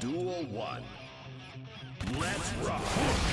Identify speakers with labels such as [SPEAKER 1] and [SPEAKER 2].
[SPEAKER 1] Duel 1. Let's rock!